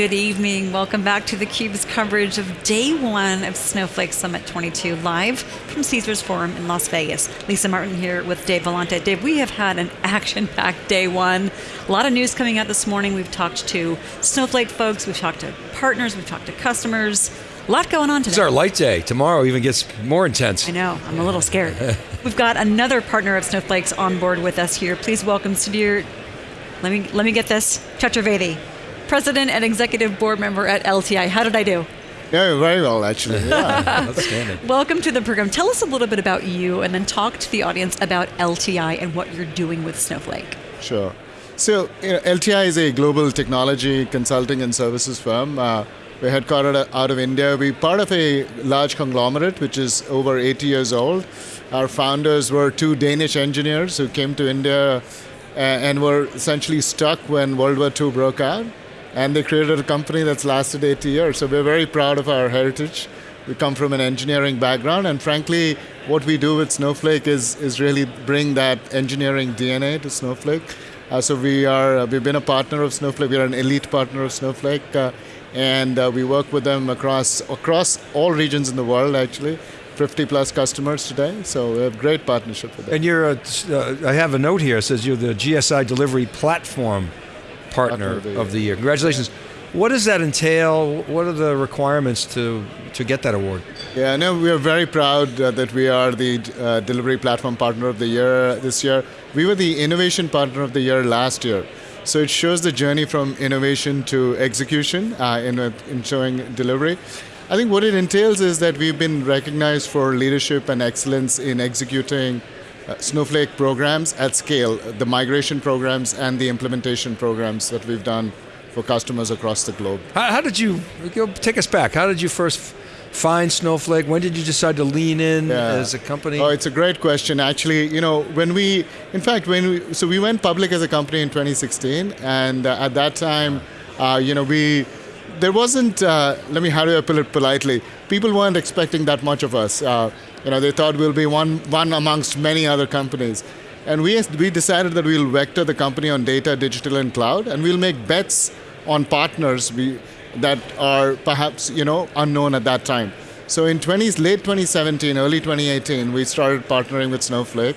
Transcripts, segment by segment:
Good evening. Welcome back to theCUBE's coverage of day one of Snowflake Summit 22, live from Caesars Forum in Las Vegas. Lisa Martin here with Dave Vellante. Dave, we have had an action-packed day one. A lot of news coming out this morning. We've talked to Snowflake folks, we've talked to partners, we've talked to customers. A lot going on today. It's our light day. Tomorrow even gets more intense. I know, I'm a little scared. We've got another partner of Snowflake's on board with us here. Please welcome Sudhir, let me, let me get this, Chaturvedi, President and Executive Board Member at LTI. How did I do? Yeah, very well, actually. Yeah. Outstanding. Welcome to the program. Tell us a little bit about you and then talk to the audience about LTI and what you're doing with Snowflake. Sure. So, you know, LTI is a global technology consulting and services firm. Uh, we're headquartered out of India. We're part of a large conglomerate which is over 80 years old. Our founders were two Danish engineers who came to India uh, and were essentially stuck when World War II broke out and they created a company that's lasted 80 years. So we're very proud of our heritage. We come from an engineering background, and frankly, what we do with Snowflake is, is really bring that engineering DNA to Snowflake. Uh, so we are, uh, we've been a partner of Snowflake, we're an elite partner of Snowflake, uh, and uh, we work with them across, across all regions in the world actually. 50 plus customers today, so we have great partnership with them. And you're, uh, I have a note here, it says you're the GSI delivery platform partner of the, of the year. Congratulations. What does that entail? What are the requirements to, to get that award? Yeah, no, we are very proud uh, that we are the uh, delivery platform partner of the year this year. We were the innovation partner of the year last year. So it shows the journey from innovation to execution uh, in, in showing delivery. I think what it entails is that we've been recognized for leadership and excellence in executing uh, Snowflake programs at scale, the migration programs and the implementation programs that we've done for customers across the globe. How, how did you, take us back, how did you first find Snowflake? When did you decide to lean in yeah. as a company? Oh, it's a great question. Actually, you know, when we, in fact, when we, so we went public as a company in 2016, and uh, at that time, uh, you know, we, there wasn't, uh, let me, how do I put it politely? People weren't expecting that much of us. Uh, you know, they thought we'll be one, one amongst many other companies. And we, we decided that we'll vector the company on data, digital, and cloud, and we'll make bets on partners we, that are perhaps you know unknown at that time. So in 20, late 2017, early 2018, we started partnering with Snowflake.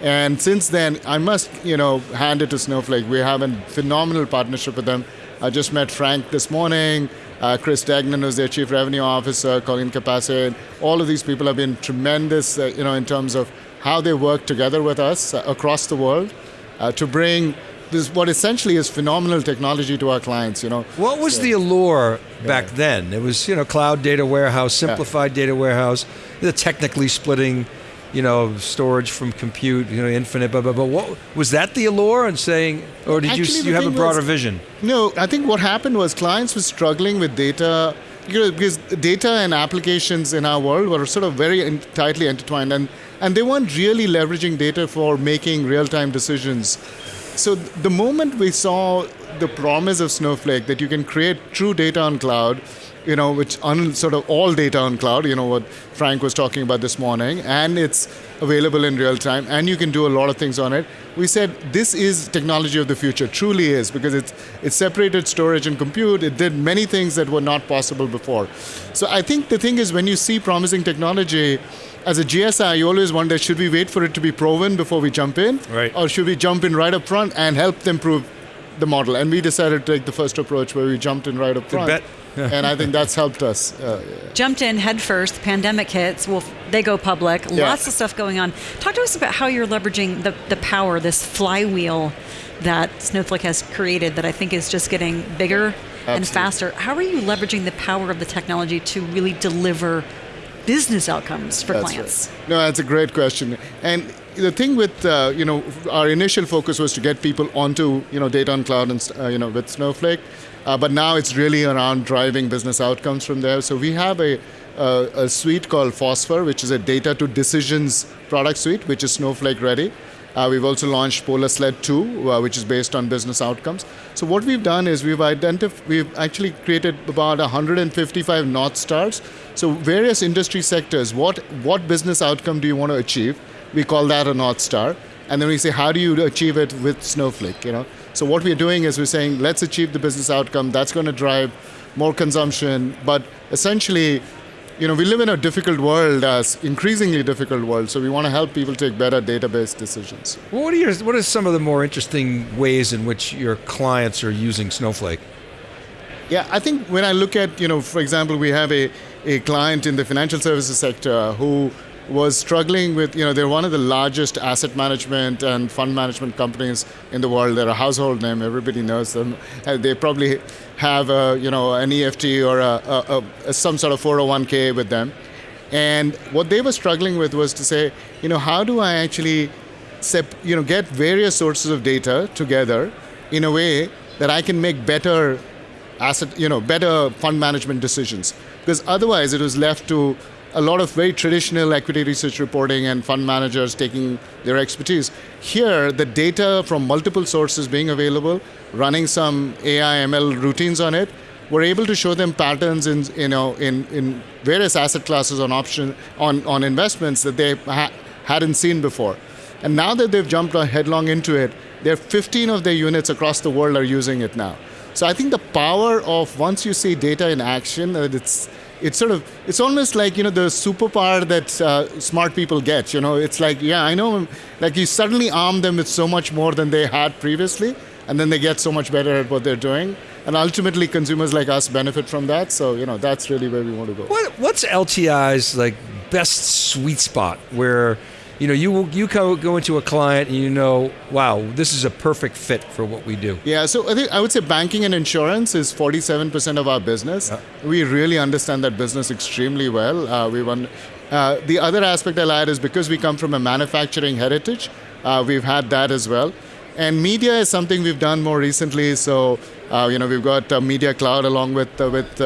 And since then, I must you know, hand it to Snowflake. We have a phenomenal partnership with them. I just met Frank this morning. Uh, Chris Degnan, who's their chief revenue officer, Colleen Kapase. All of these people have been tremendous, uh, you know, in terms of how they work together with us uh, across the world uh, to bring this what essentially is phenomenal technology to our clients. You know. What was so, the allure back yeah. then? It was you know cloud data warehouse, simplified yeah. data warehouse, the technically splitting you know, storage from compute, you know, infinite, blah, blah, blah. What, was that the allure and saying, or did Actually, you, you have a broader was, vision? No, I think what happened was clients were struggling with data, you know, because data and applications in our world were sort of very in, tightly intertwined and, and they weren't really leveraging data for making real-time decisions. So the moment we saw the promise of Snowflake that you can create true data on cloud, you know, which un, sort of all data on cloud, you know, what Frank was talking about this morning, and it's available in real time, and you can do a lot of things on it. We said this is technology of the future, truly is, because it's, it separated storage and compute, it did many things that were not possible before. So I think the thing is when you see promising technology, as a GSI, you always wonder, should we wait for it to be proven before we jump in? Right. Or should we jump in right up front and help them prove the model? And we decided to take the first approach where we jumped in right up front. And I think that's helped us. Uh, Jumped in head first, pandemic hits, well, they go public, yeah. lots of stuff going on. Talk to us about how you're leveraging the, the power, this flywheel that Snowflake has created that I think is just getting bigger Absolutely. and faster. How are you leveraging the power of the technology to really deliver business outcomes for that's clients? Right. No, that's a great question. And the thing with, uh, you know, our initial focus was to get people onto, you know, data on cloud and, uh, you know, with Snowflake. Uh, but now it's really around driving business outcomes from there. So we have a, a, a suite called Fosfor, which is a data to decisions product suite, which is Snowflake ready. Uh, we've also launched Polar Sled 2, uh, which is based on business outcomes. So what we've done is we've identified, we've actually created about 155 North Stars. So various industry sectors, what, what business outcome do you want to achieve? We call that a North Star and then we say, how do you achieve it with Snowflake? You know, so what we're doing is we're saying, let's achieve the business outcome. That's going to drive more consumption, but essentially, you know, we live in a difficult world, as increasingly difficult world. So we want to help people take better database decisions. Well, what are your, what are some of the more interesting ways in which your clients are using Snowflake? Yeah, I think when I look at, you know, for example, we have a, a client in the financial services sector who was struggling with, you know, they're one of the largest asset management and fund management companies in the world. They're a household name, everybody knows them. Uh, they probably have, a, you know, an EFT or a, a, some sort of 401k with them. And what they were struggling with was to say, you know, how do I actually, you know, get various sources of data together in a way that I can make better asset, you know, better fund management decisions. Because otherwise, it was left to a lot of very traditional equity research reporting and fund managers taking their expertise. Here, the data from multiple sources being available, running some AI ML routines on it, we're able to show them patterns in, you know, in, in various asset classes on option on, on investments that they ha- hadn't seen before. And now that they've jumped headlong into it, there are 15 of their units across the world are using it now. So I think the power of once you see data in action, that it's it's sort of it's almost like you know the superpower that uh, smart people get. You know, it's like yeah, I know, like you suddenly arm them with so much more than they had previously, and then they get so much better at what they're doing. And ultimately, consumers like us benefit from that. So you know, that's really where we want to go. What, what's LTI's like best sweet spot where? You know, you you go into a client and you know, wow, this is a perfect fit for what we do. Yeah, so I think I would say banking and insurance is 47% of our business. Yeah. We really understand that business extremely well. Uh, we won. Uh, the other aspect I'll add is because we come from a manufacturing heritage, uh, we've had that as well. And media is something we've done more recently. So, uh, you know, we've got Media Cloud along with uh, with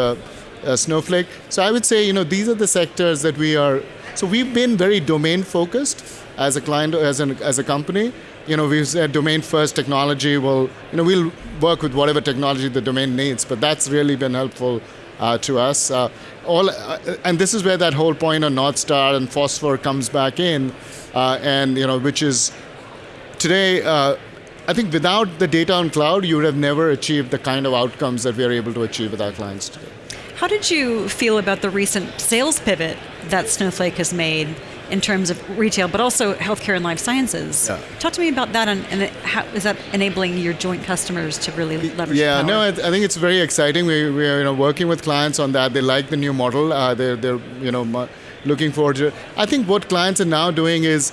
uh, Snowflake. So I would say, you know, these are the sectors that we are so we've been very domain focused as a client, as, an, as a company. You know, we've said domain first technology will, you know, we'll work with whatever technology the domain needs, but that's really been helpful uh, to us. Uh, all, uh, and this is where that whole point on North Star and Fosfor comes back in, uh, and you know, which is today. Uh, I think without the data on cloud, you would have never achieved the kind of outcomes that we are able to achieve with our clients today. How did you feel about the recent sales pivot that Snowflake has made in terms of retail, but also healthcare and life sciences? Yeah. Talk to me about that, and, and how is that enabling your joint customers to really leverage? Yeah, no, I, think it's very exciting. We, we are you know working with clients on that. They like the new model. Uh, they're they're you know looking forward to. It. I think what clients are now doing is,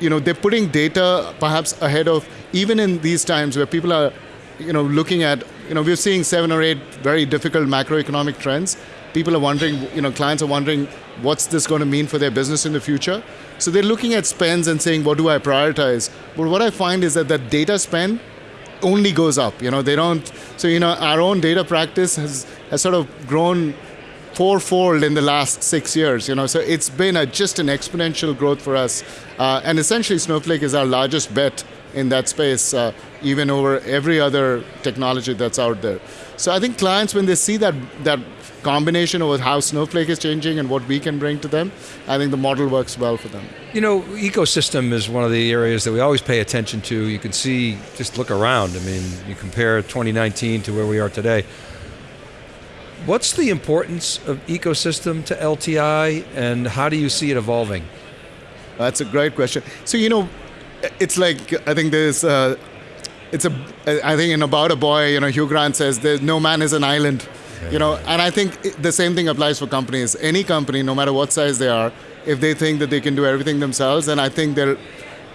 you know, they're putting data perhaps ahead of even in these times where people are you know, looking at, you know, we're seeing seven or eight very difficult macroeconomic trends. People are wondering, you know, clients are wondering, what's this going to mean for their business in the future? So they're looking at spends and saying, what do I prioritize? But what I find is that that data spend only goes up. You know, they don't. So you know, our own data practice has has sort of grown fourfold in the last six years. You know, so it's been a, just an exponential growth for us. Uh, and essentially, Snowflake is our largest bet in that space, uh, even over every other technology that's out there. So I think clients, when they see that that combination of how Snowflake is changing and what we can bring to them, I think the model works well for them. You know, ecosystem is one of the areas that we always pay attention to. You can see, just look around. I mean, you compare 2019 to where we are today. What's the importance of ecosystem to LTI, and how do you see it evolving? That's a great question. So you know, it's like I think there's. Uh, it's a. I think in about a boy, you know, Hugh Grant says, "There's no man is an island," you know, and I think the same thing applies for companies. Any company, no matter what size they are, if they think that they can do everything themselves, then I think they're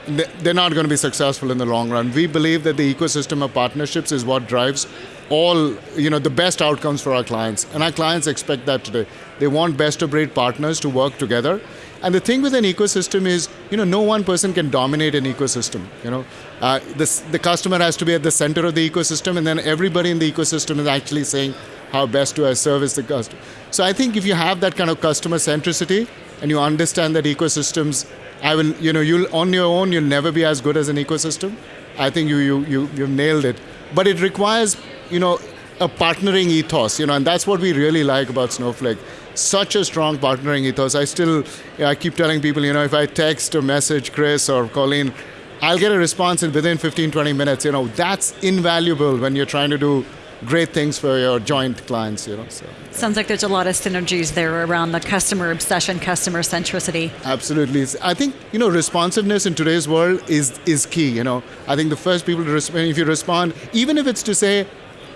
they're not going to be successful in the long run. We believe that the ecosystem of partnerships is what drives all you know the best outcomes for our clients, and our clients expect that today. They want best of breed partners to work together and the thing with an ecosystem is, you know, no one person can dominate an ecosystem. You know, uh, this, the customer has to be at the center of the ecosystem, and then everybody in the ecosystem is actually saying how best do I service the customer. So I think if you have that kind of customer centricity and you understand that ecosystems, I will, you know, you'll on your own you'll never be as good as an ecosystem. I think you you you you've nailed it. But it requires, you know, a partnering ethos, you know, and that's what we really like about Snowflake such a strong partnering ethos. I still, I keep telling people, you know, if I text or message Chris or Colleen, I'll get a response in within 15, 20 minutes. You know, that's invaluable when you're trying to do great things for your joint clients. You know, so. Sounds like there's a lot of synergies there around the customer obsession, customer centricity. Absolutely, I think you know responsiveness in today's world is is key. You know, I think the first people to respond, if you respond, even if it's to say,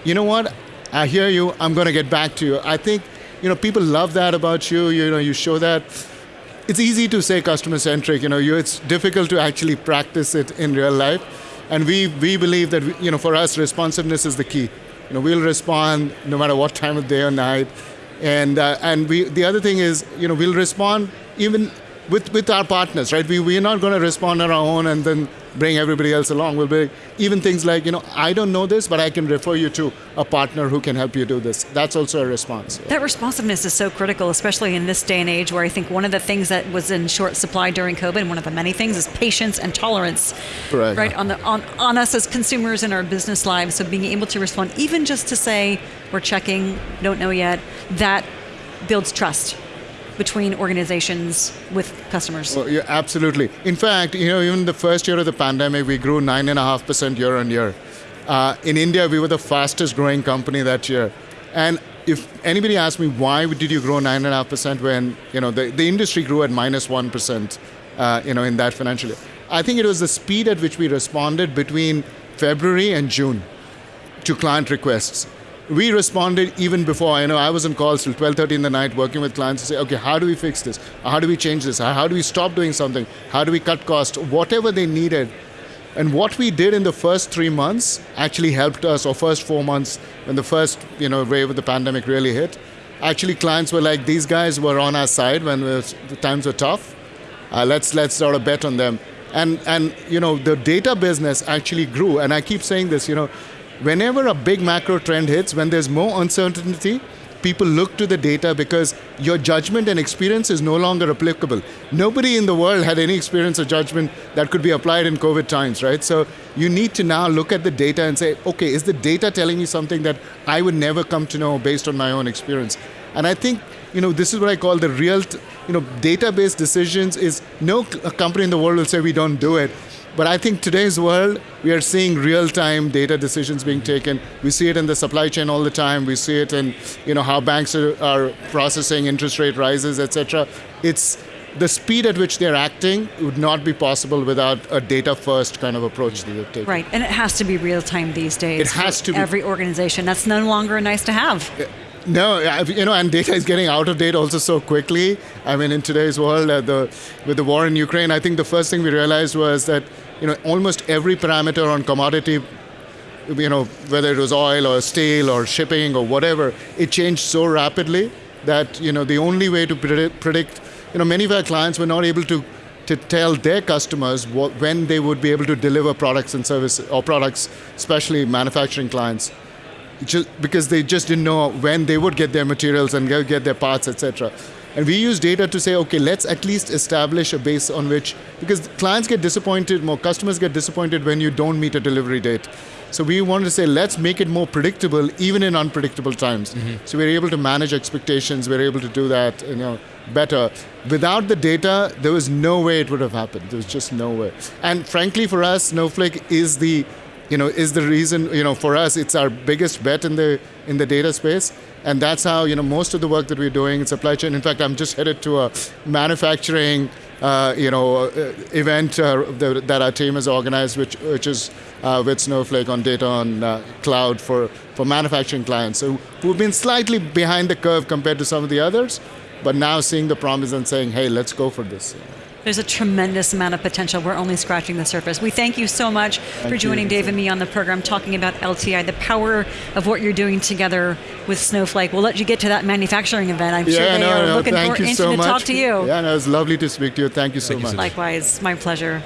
you know what, I hear you, I'm going to get back to you. I think you know people love that about you. You know, you show that it's easy to say customer centric. You know, you, it's difficult to actually practice it in real life. And we, we believe that you know, for us, responsiveness is the key. You know, we'll respond no matter what time of day or night. And, uh, and we, the other thing is, you know, we'll respond even with, with our partners, right? We, we're not going to respond on our own and then bring everybody else along. We'll be even things like, you know, I don't know this, but I can refer you to a partner who can help you do this. That's also a response. That responsiveness is so critical, especially in this day and age where I think one of the things that was in short supply during COVID, one of the many things is patience and tolerance. Correct. Right on the on, on us as consumers in our business lives. So being able to respond, even just to say, we're checking, don't know yet, that builds trust between organizations with customers. Well, yeah, absolutely. In fact, you know, even the first year of the pandemic, we grew nine and a half percent year on year. Uh, in India, we were the fastest growing company that year. And if anybody asks me why did you grow nine and a half percent when you know the, the industry grew at minus minus minus minus minus minus one percent, uh, you know, in that financial year, I think it was the speed at which we responded between February and June to client requests we responded even before. You know, I was on calls till 12:30 in the night, working with clients to say, okay, how do we fix this? How do we change this? How do we stop doing something? How do we cut costs? Whatever they needed. And what we did in the first three months actually helped us, or first four months, when the first you know wave of the pandemic really hit. Actually, clients were like, these guys were on our side when the times were tough. Uh, let's let's sort of bet on them. And and you know the data business actually grew. And I keep saying this, you know whenever a big macro trend hits, when there's more uncertainty, people look to the data because your judgment and experience is no longer applicable. Nobody in the world had any experience or judgment that could be applied in COVID times, right? So you need to now look at the data and say, okay, is the data telling me something that I would never come to know based on my own experience? And I think you know this is what I call the real, you know, database decisions. Is no company in the world will say we don't do it. But I think today's world, we are seeing real-time data decisions being taken. We see it in the supply chain all the time. We see it in you know how banks are, are processing interest rate rises, etc. It's the speed at which they're acting would not be possible without a data-first kind of approach that they've taken. Right, and it has to be real-time these days. It has to be. Every organization. That's no longer nice to have. No, you know, and data is getting out of date also so quickly. I mean, in today's world, uh, the, with the war in Ukraine, I think the first thing we realized was that you know almost every parameter on commodity, you know, whether it was oil or steel or shipping or whatever, it changed so rapidly that you know the only way to predict you know, many of our clients were not able to to tell their customers what, when they would be able to deliver products and services or products, especially manufacturing clients just because they just didn't know when they would get their materials and get their parts, etc. And we use data to say, okay, let's at least establish a base on which, because clients get disappointed, more customers get disappointed when you don't meet a delivery date. So we wanted to say, let's make it more predictable, even in unpredictable times. Mm-hmm. So we're able to manage expectations. We're able to do that, you know, better. Without the data, there was no way it would have happened. There was just no way. And frankly, for us, Snowflake is the you know, is the reason, you know, for us, it's our biggest bet in the in the data space. And that's how, you know, most of the work that we're doing in supply chain. In fact, I'm just headed to a manufacturing, uh, you know, uh, event uh, that our team has organized, which which is uh, with Snowflake on data on uh, cloud for for manufacturing clients. So we've been slightly behind the curve compared to some of the others, but now seeing the promise and saying, hey, let's go for this. There's a tremendous amount of potential. We're only scratching the surface. We thank you so much thank for joining you. Dave and me on the program talking about LTI, the power of what you're doing together with Snowflake. We'll let you get to that manufacturing event. I'm yeah, sure they no, are no, looking forward to so talk to you. Yeah, no, it was lovely to speak to you. Thank you so thank much. You Likewise, my pleasure.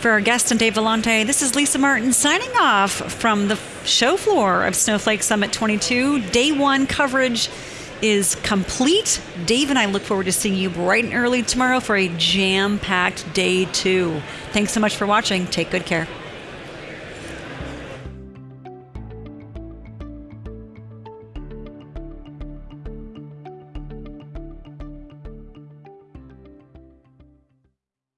For our guest and Dave Vellante, this is Lisa Martin signing off from the show floor of Snowflake Summit 22. Day one coverage is complete. Dave and I look forward to seeing you bright and early tomorrow for a jam packed day two. Thanks so much for watching. Take good care.